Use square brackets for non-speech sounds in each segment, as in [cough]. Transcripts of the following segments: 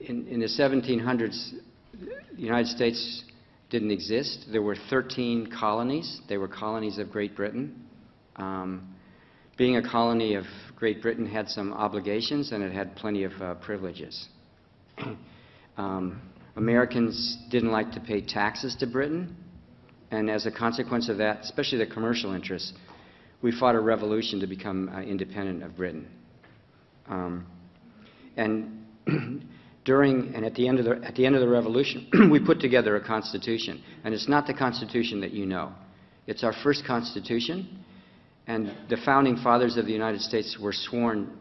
in, in the 1700s, the United States didn't exist. There were 13 colonies. They were colonies of Great Britain. Um, being a colony of Great Britain had some obligations and it had plenty of uh, privileges. [clears throat] um, Americans didn't like to pay taxes to Britain, and as a consequence of that, especially the commercial interests, we fought a revolution to become uh, independent of Britain. Um, and [clears throat] during and at the end of the, at the, end of the revolution, [clears throat] we put together a constitution. And it's not the constitution that you know. It's our first constitution, and the founding fathers of the United States were sworn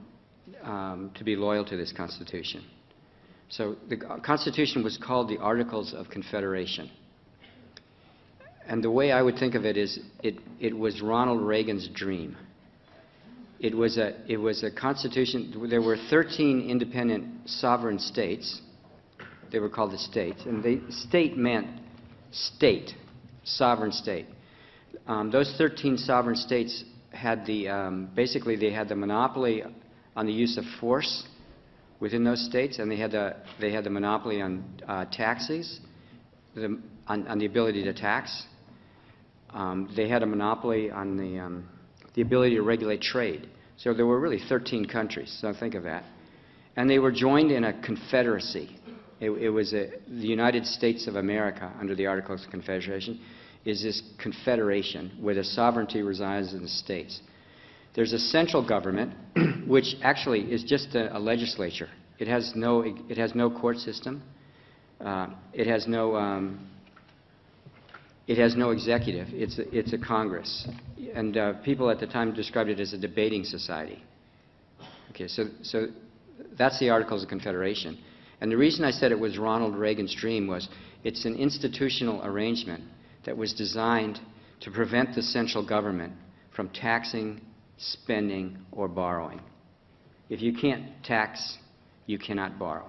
um, to be loyal to this constitution. So the Constitution was called the Articles of Confederation. And the way I would think of it is it, it was Ronald Reagan's dream. It was, a, it was a constitution, there were 13 independent sovereign states. They were called the states. And the state meant state, sovereign state. Um, those 13 sovereign states had the, um, basically they had the monopoly on the use of force within those states, and they had the, they had the monopoly on uh, taxes, the, on, on, the ability to tax. Um, they had a monopoly on the, um, the ability to regulate trade. So there were really 13 countries, so think of that. And they were joined in a confederacy. It, it was a, the United States of America, under the Articles of Confederation, is this confederation where the sovereignty resides in the states. There's a central government, [clears throat] which actually is just a, a, legislature. It has no, it has no court system. Uh, it has no, um, it has no executive. It's a, it's a Congress. And uh, people at the time described it as a debating society. Okay, so, so that's the Articles of Confederation. And the reason I said it was Ronald Reagan's dream was it's an institutional arrangement that was designed to prevent the central government from taxing spending, or borrowing. If you can't tax, you cannot borrow.